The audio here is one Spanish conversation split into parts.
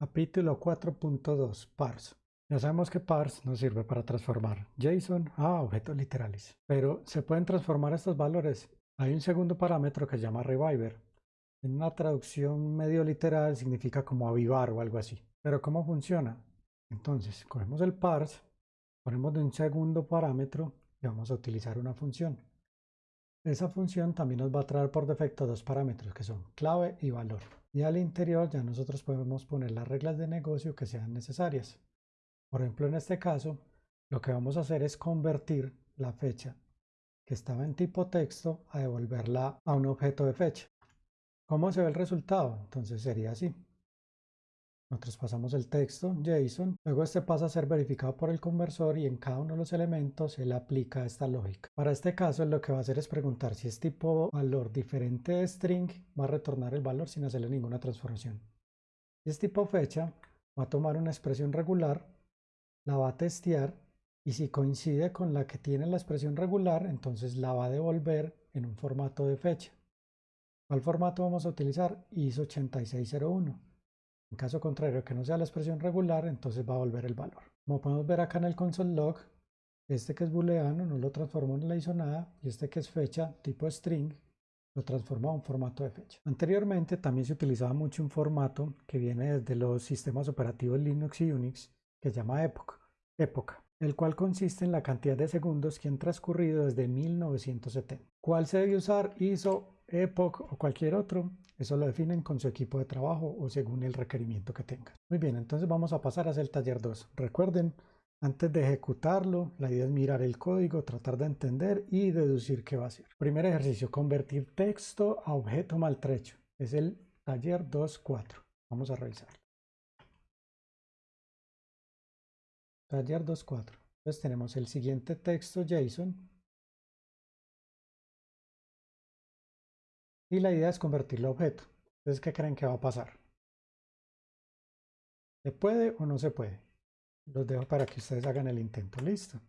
Capítulo 4.2 Parse. Ya sabemos que parse nos sirve para transformar JSON a objetos literales, pero se pueden transformar estos valores. Hay un segundo parámetro que se llama reviver. En una traducción medio literal significa como avivar o algo así. Pero ¿cómo funciona? Entonces, cogemos el parse, ponemos un segundo parámetro y vamos a utilizar una función. Esa función también nos va a traer por defecto dos parámetros que son clave y valor y al interior ya nosotros podemos poner las reglas de negocio que sean necesarias. Por ejemplo, en este caso, lo que vamos a hacer es convertir la fecha que estaba en tipo texto a devolverla a un objeto de fecha. ¿Cómo se ve el resultado? Entonces sería así. Nosotros pasamos el texto JSON, luego este pasa a ser verificado por el conversor y en cada uno de los elementos él aplica esta lógica. Para este caso lo que va a hacer es preguntar si es tipo valor diferente de string, va a retornar el valor sin hacerle ninguna transformación. Si es tipo fecha, va a tomar una expresión regular, la va a testear y si coincide con la que tiene la expresión regular, entonces la va a devolver en un formato de fecha. ¿Cuál formato vamos a utilizar? ISO 8601. En caso contrario, que no sea la expresión regular, entonces va a volver el valor. Como podemos ver acá en el console log, este que es booleano no lo transformó en la hizo nada y este que es fecha tipo string lo transformó a un formato de fecha. Anteriormente también se utilizaba mucho un formato que viene desde los sistemas operativos Linux y Unix que se llama época, época, el cual consiste en la cantidad de segundos que han transcurrido desde 1970. ¿Cuál se debe usar? ISO Epoch o cualquier otro, eso lo definen con su equipo de trabajo o según el requerimiento que tengan. Muy bien, entonces vamos a pasar a hacer el taller 2. Recuerden, antes de ejecutarlo, la idea es mirar el código, tratar de entender y deducir qué va a hacer. Primer ejercicio, convertir texto a objeto maltrecho. Es el taller 2.4. Vamos a revisar. Taller 2.4. Entonces tenemos el siguiente texto JSON y la idea es convertirlo a objeto. Entonces, ¿qué creen que va a pasar? ¿Se puede o no se puede? Los dejo para que ustedes hagan el intento. Listo.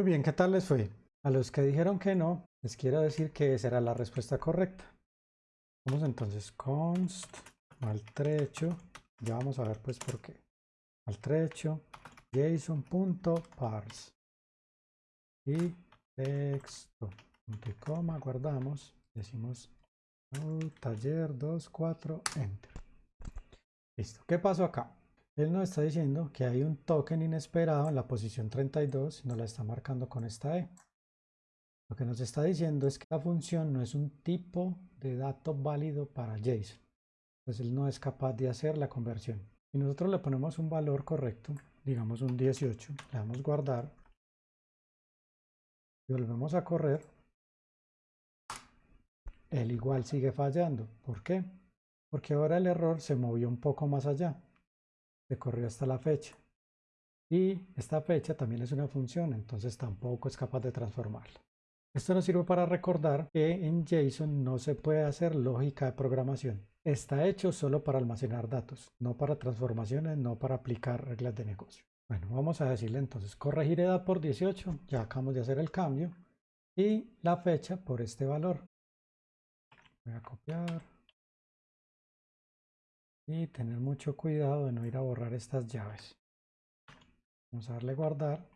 Muy bien, ¿qué tal les fue? A los que dijeron que no, les quiero decir que será la respuesta correcta. Vamos entonces const maltrecho, ya vamos a ver pues por qué. Maltrecho json.parse y texto punto y coma guardamos, decimos taller 24 enter. Listo. ¿Qué pasó acá? Él nos está diciendo que hay un token inesperado en la posición 32 y nos la está marcando con esta E. Lo que nos está diciendo es que la función no es un tipo de dato válido para JSON. Entonces él no es capaz de hacer la conversión. Si nosotros le ponemos un valor correcto, digamos un 18, le damos guardar y volvemos a correr, él igual sigue fallando. ¿Por qué? Porque ahora el error se movió un poco más allá. Se corrió hasta la fecha. Y esta fecha también es una función, entonces tampoco es capaz de transformarla. Esto nos sirve para recordar que en JSON no se puede hacer lógica de programación. Está hecho solo para almacenar datos, no para transformaciones, no para aplicar reglas de negocio. Bueno, vamos a decirle entonces corregir edad por 18, ya acabamos de hacer el cambio, y la fecha por este valor. Voy a copiar y tener mucho cuidado de no ir a borrar estas llaves. Vamos a darle guardar.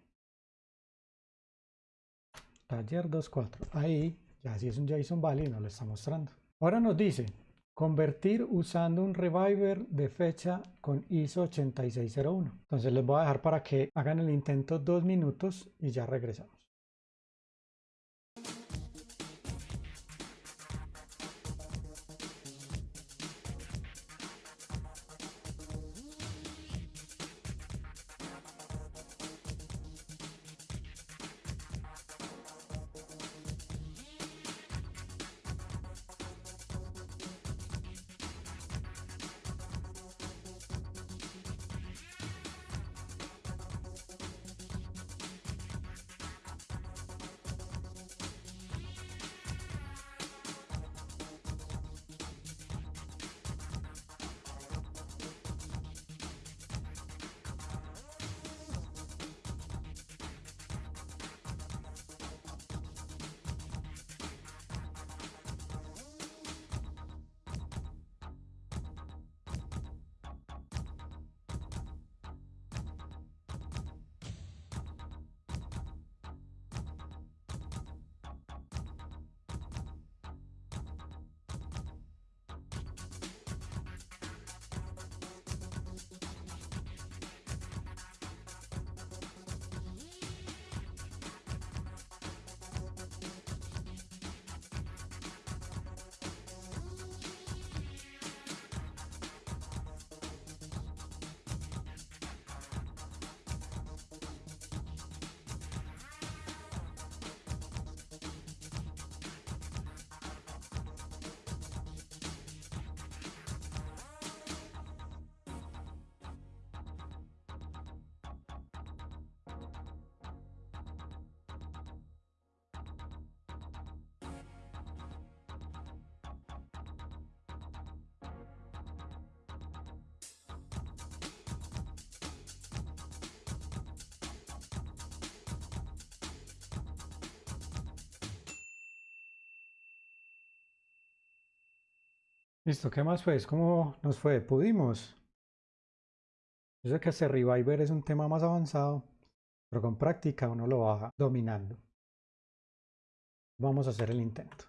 Taller 2.4. Ahí ya si es un JSON Valley no lo está mostrando. Ahora nos dice convertir usando un reviver de fecha con ISO 8601. Entonces les voy a dejar para que hagan el intento dos minutos y ya regresamos. Listo, ¿qué más fue? ¿Cómo nos fue? ¿Pudimos? Yo sé que ese Reviver es un tema más avanzado, pero con práctica uno lo va dominando. Vamos a hacer el intento.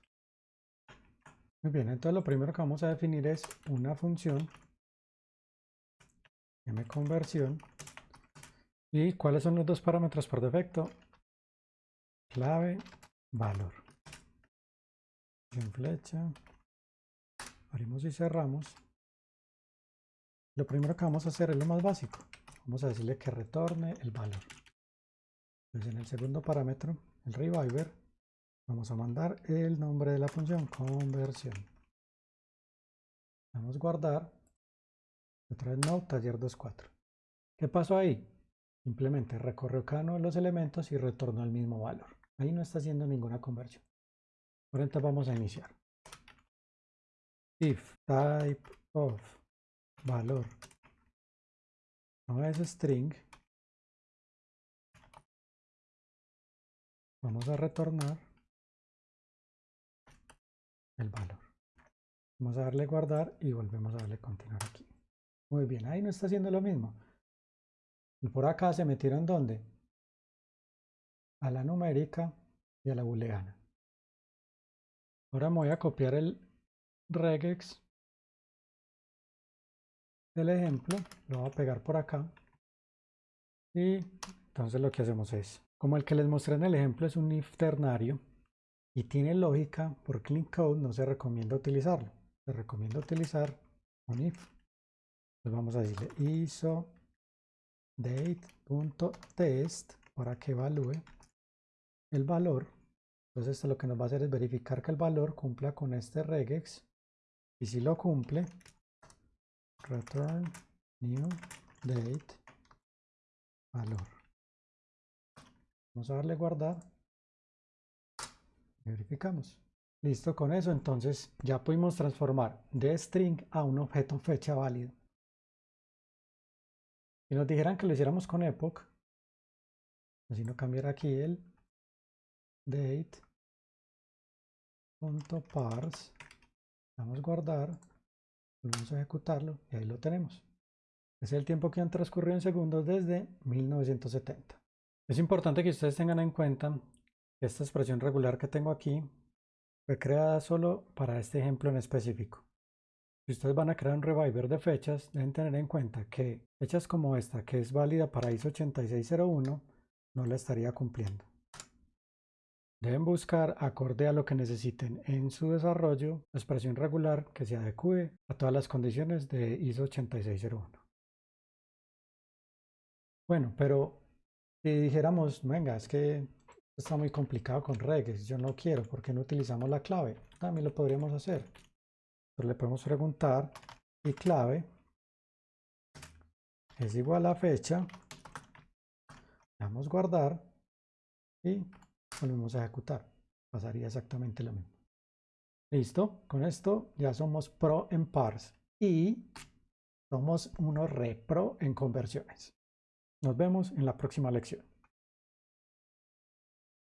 Muy bien, entonces lo primero que vamos a definir es una función mconversión y cuáles son los dos parámetros por defecto clave valor en flecha abrimos y cerramos, lo primero que vamos a hacer es lo más básico. Vamos a decirle que retorne el valor. Entonces en el segundo parámetro, el reviver, vamos a mandar el nombre de la función conversión. Vamos a guardar. Otra vez no, taller 2.4. ¿Qué pasó ahí? Simplemente recorrió cada uno de los elementos y retornó el mismo valor. Ahí no está haciendo ninguna conversión. Ahora entonces vamos a iniciar if type of valor. No es string. Vamos a retornar el valor. Vamos a darle guardar y volvemos a darle continuar aquí. Muy bien ahí no está haciendo lo mismo. Y por acá se metieron donde a la numérica y a la booleana. Ahora me voy a copiar el regex del ejemplo, lo voy a pegar por acá y entonces lo que hacemos es, como el que les mostré en el ejemplo es un if ternario, y tiene lógica, por clean code no se recomienda utilizarlo. Se recomienda utilizar un if. Entonces vamos a decirle iso date.test para que evalúe el valor. Entonces esto lo que nos va a hacer es verificar que el valor cumpla con este regex y si lo cumple, return new date valor. Vamos a darle guardar. Verificamos. Listo con eso, entonces ya pudimos transformar de string a un objeto fecha válido. Si nos dijeran que lo hiciéramos con epoch, así no cambiar aquí el date punto parse, vamos a guardar, vamos a ejecutarlo y ahí lo tenemos. Es el tiempo que han transcurrido en segundos desde 1970. Es importante que ustedes tengan en cuenta que esta expresión regular que tengo aquí fue creada solo para este ejemplo en específico. Si ustedes van a crear un reviver de fechas, deben tener en cuenta que fechas como esta, que es válida para ISO 8601, no la estaría cumpliendo. Deben buscar, acorde a lo que necesiten en su desarrollo, la expresión regular que se adecue a todas las condiciones de ISO 8601. Bueno, pero si dijéramos, venga, es que está muy complicado con regex, yo no quiero, ¿por qué no utilizamos la clave? También lo podríamos hacer. Entonces le podemos preguntar y clave es igual a fecha. Damos guardar y volvemos a ejecutar. Pasaría exactamente lo mismo. Listo, con esto ya somos pro en parse y somos unos repro en conversiones. Nos vemos en la próxima lección.